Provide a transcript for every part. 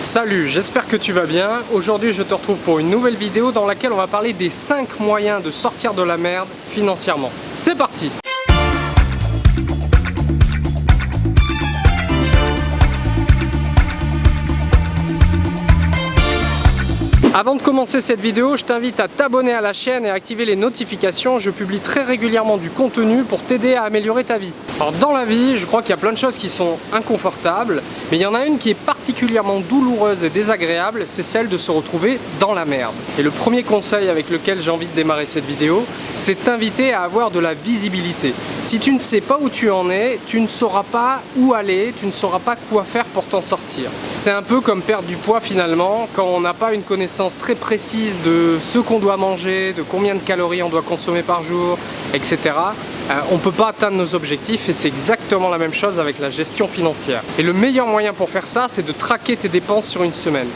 Salut, j'espère que tu vas bien. Aujourd'hui je te retrouve pour une nouvelle vidéo dans laquelle on va parler des 5 moyens de sortir de la merde financièrement. C'est parti Avant de commencer cette vidéo, je t'invite à t'abonner à la chaîne et à activer les notifications. Je publie très régulièrement du contenu pour t'aider à améliorer ta vie. Alors dans la vie, je crois qu'il y a plein de choses qui sont inconfortables, mais il y en a une qui est particulièrement douloureuse et désagréable, c'est celle de se retrouver dans la merde. Et le premier conseil avec lequel j'ai envie de démarrer cette vidéo, c'est t'inviter à avoir de la visibilité. Si tu ne sais pas où tu en es, tu ne sauras pas où aller, tu ne sauras pas quoi faire pour t'en sortir. C'est un peu comme perdre du poids finalement, quand on n'a pas une connaissance très précise de ce qu'on doit manger, de combien de calories on doit consommer par jour, etc. Euh, on ne peut pas atteindre nos objectifs et c'est exactement la même chose avec la gestion financière. Et le meilleur moyen pour faire ça, c'est de traquer tes dépenses sur une semaine.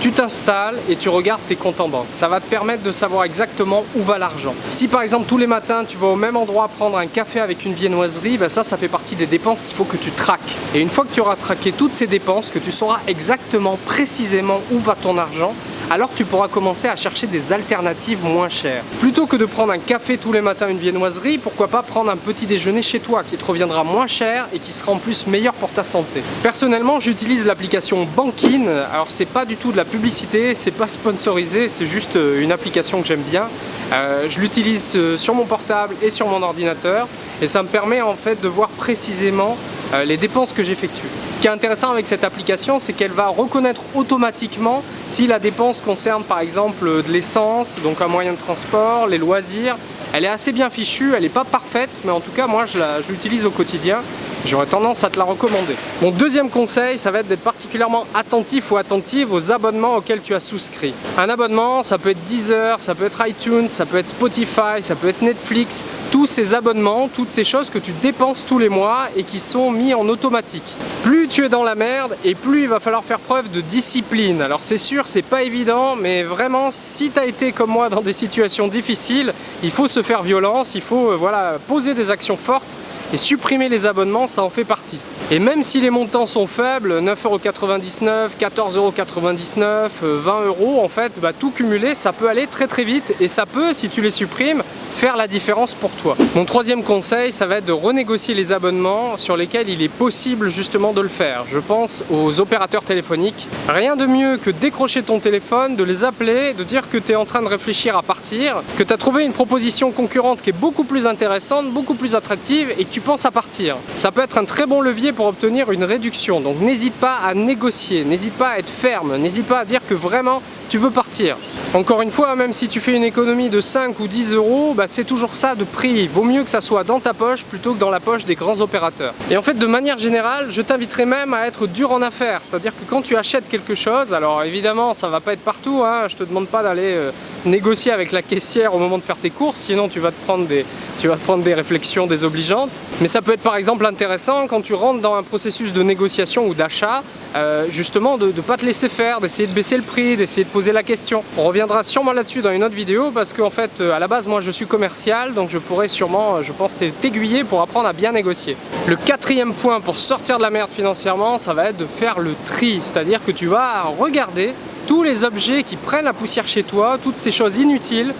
Tu t'installes et tu regardes tes comptes en banque. Ça va te permettre de savoir exactement où va l'argent. Si par exemple tous les matins tu vas au même endroit prendre un café avec une viennoiserie, ben ça, ça fait partie des dépenses qu'il faut que tu traques. Et une fois que tu auras traqué toutes ces dépenses, que tu sauras exactement précisément où va ton argent, alors tu pourras commencer à chercher des alternatives moins chères. Plutôt que de prendre un café tous les matins, une viennoiserie, pourquoi pas prendre un petit déjeuner chez toi qui te reviendra moins cher et qui sera en plus meilleur pour ta santé. Personnellement, j'utilise l'application Bankin. Alors c'est pas du tout de la publicité, c'est pas sponsorisé, c'est juste euh, une application que j'aime bien. Euh, je l'utilise euh, sur mon portable et sur mon ordinateur et ça me permet en fait de voir précisément les dépenses que j'effectue. Ce qui est intéressant avec cette application, c'est qu'elle va reconnaître automatiquement si la dépense concerne par exemple de l'essence, donc un moyen de transport, les loisirs. Elle est assez bien fichue, elle n'est pas parfaite, mais en tout cas moi je l'utilise au quotidien J'aurais tendance à te la recommander. Mon deuxième conseil, ça va être d'être particulièrement attentif ou attentive aux abonnements auxquels tu as souscrit. Un abonnement, ça peut être Deezer, ça peut être iTunes, ça peut être Spotify, ça peut être Netflix. Tous ces abonnements, toutes ces choses que tu dépenses tous les mois et qui sont mis en automatique. Plus tu es dans la merde et plus il va falloir faire preuve de discipline. Alors c'est sûr, c'est pas évident, mais vraiment, si tu as été comme moi dans des situations difficiles, il faut se faire violence, il faut euh, voilà, poser des actions fortes et supprimer les abonnements, ça en fait partie. Et même si les montants sont faibles, 9,99€, 14,99€, 20€ en fait, bah, tout cumulé, ça peut aller très très vite et ça peut, si tu les supprimes, faire la différence pour toi. Mon troisième conseil, ça va être de renégocier les abonnements sur lesquels il est possible justement de le faire. Je pense aux opérateurs téléphoniques. Rien de mieux que décrocher ton téléphone, de les appeler, de dire que tu es en train de réfléchir à partir, que tu as trouvé une proposition concurrente qui est beaucoup plus intéressante, beaucoup plus attractive et que tu penses à partir. Ça peut être un très bon levier pour obtenir une réduction, donc n'hésite pas à négocier, n'hésite pas à être ferme, n'hésite pas à dire que vraiment tu veux partir. Encore une fois, même si tu fais une économie de 5 ou 10 euros, bah, c'est toujours ça de prix. Vaut mieux que ça soit dans ta poche plutôt que dans la poche des grands opérateurs. Et en fait, de manière générale, je t'inviterai même à être dur en affaires. C'est-à-dire que quand tu achètes quelque chose, alors évidemment, ça va pas être partout, hein, je te demande pas d'aller euh, négocier avec la caissière au moment de faire tes courses, sinon tu vas te prendre des, tu vas prendre des réflexions désobligeantes. Mais ça peut être par exemple intéressant quand tu rentres dans un processus de négociation ou d'achat, euh, justement de ne pas te laisser faire, d'essayer de baisser le prix, d'essayer de poser la question. On reviendra sûrement là-dessus dans une autre vidéo parce qu'en fait, euh, à la base, moi je suis commercial, donc je pourrais sûrement, euh, je pense, t'aiguiller pour apprendre à bien négocier. Le quatrième point pour sortir de la merde financièrement, ça va être de faire le tri, c'est-à-dire que tu vas regarder tous les objets qui prennent la poussière chez toi, toutes ces choses inutiles,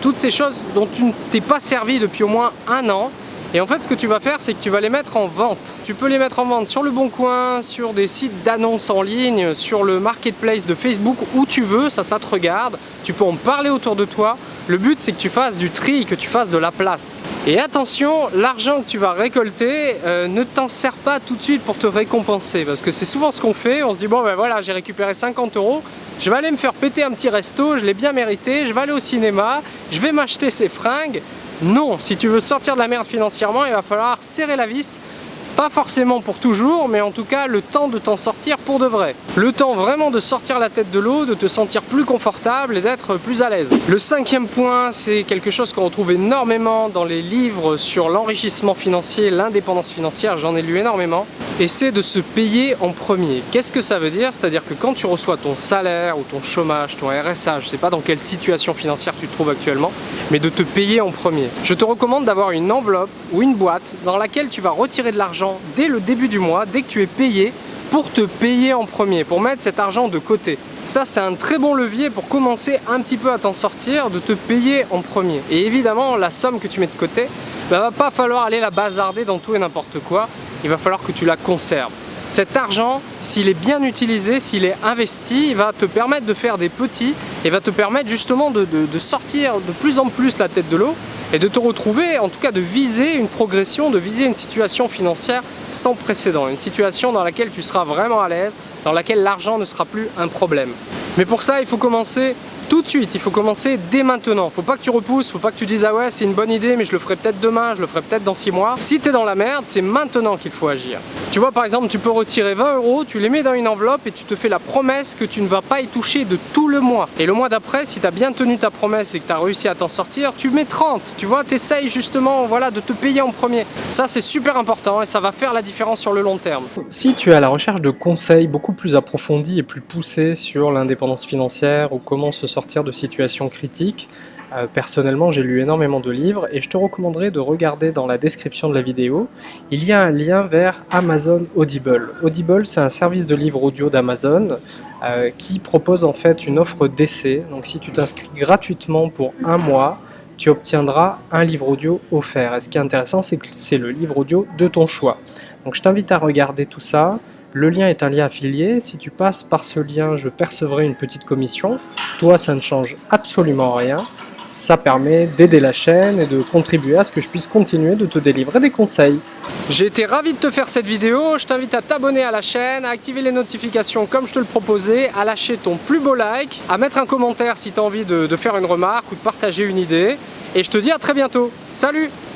toutes ces choses dont tu ne t'es pas servi depuis au moins un an, et en fait, ce que tu vas faire, c'est que tu vas les mettre en vente. Tu peux les mettre en vente sur le Bon Coin, sur des sites d'annonces en ligne, sur le marketplace de Facebook, où tu veux, ça, ça te regarde. Tu peux en parler autour de toi. Le but, c'est que tu fasses du tri, que tu fasses de la place. Et attention, l'argent que tu vas récolter, euh, ne t'en sers pas tout de suite pour te récompenser. Parce que c'est souvent ce qu'on fait. On se dit, bon, ben voilà, j'ai récupéré 50 euros. Je vais aller me faire péter un petit resto, je l'ai bien mérité. Je vais aller au cinéma, je vais m'acheter ces fringues. Non, si tu veux sortir de la merde financièrement, il va falloir serrer la vis, pas forcément pour toujours, mais en tout cas le temps de t'en sortir pour de vrai. Le temps vraiment de sortir la tête de l'eau, de te sentir plus confortable et d'être plus à l'aise. Le cinquième point, c'est quelque chose qu'on retrouve énormément dans les livres sur l'enrichissement financier, l'indépendance financière, j'en ai lu énormément et c'est de se payer en premier. Qu'est-ce que ça veut dire? C'est-à-dire que quand tu reçois ton salaire ou ton chômage, ton RSA, je ne sais pas dans quelle situation financière tu te trouves actuellement, mais de te payer en premier. Je te recommande d'avoir une enveloppe ou une boîte dans laquelle tu vas retirer de l'argent dès le début du mois, dès que tu es payé, pour te payer en premier, pour mettre cet argent de côté. Ça, c'est un très bon levier pour commencer un petit peu à t'en sortir, de te payer en premier. Et évidemment, la somme que tu mets de côté, bah, va pas falloir aller la bazarder dans tout et n'importe quoi. Il va falloir que tu la conserves. Cet argent, s'il est bien utilisé, s'il est investi, il va te permettre de faire des petits et va te permettre justement de, de sortir de plus en plus la tête de l'eau et de te retrouver, en tout cas de viser une progression, de viser une situation financière sans précédent, une situation dans laquelle tu seras vraiment à l'aise, dans laquelle l'argent ne sera plus un problème. Mais pour ça, il faut commencer tout de suite, il faut commencer dès maintenant. Faut pas que tu repousses, faut pas que tu dises ah ouais c'est une bonne idée mais je le ferai peut-être demain, je le ferai peut-être dans 6 mois. Si tu es dans la merde, c'est maintenant qu'il faut agir. Tu vois par exemple, tu peux retirer 20 euros, tu les mets dans une enveloppe et tu te fais la promesse que tu ne vas pas y toucher de tout le mois. Et le mois d'après, si tu as bien tenu ta promesse et que tu as réussi à t'en sortir, tu mets 30. Tu vois, tu essayes justement voilà, de te payer en premier. Ça c'est super important et ça va faire la différence sur le long terme. Si tu es à la recherche de conseils beaucoup plus approfondis et plus poussés sur l'indépendance financière ou comment se sortir de situations critiques. Euh, personnellement, j'ai lu énormément de livres et je te recommanderais de regarder dans la description de la vidéo. Il y a un lien vers Amazon Audible. Audible, c'est un service de livres audio d'Amazon euh, qui propose en fait une offre d'essai. Donc si tu t'inscris gratuitement pour un mois, tu obtiendras un livre audio offert. Et ce qui est intéressant, c'est que c'est le livre audio de ton choix. Donc je t'invite à regarder tout ça. Le lien est un lien affilié, si tu passes par ce lien, je percevrai une petite commission. Toi, ça ne change absolument rien. Ça permet d'aider la chaîne et de contribuer à ce que je puisse continuer de te délivrer des conseils. J'ai été ravi de te faire cette vidéo, je t'invite à t'abonner à la chaîne, à activer les notifications comme je te le proposais, à lâcher ton plus beau like, à mettre un commentaire si tu as envie de, de faire une remarque ou de partager une idée. Et je te dis à très bientôt. Salut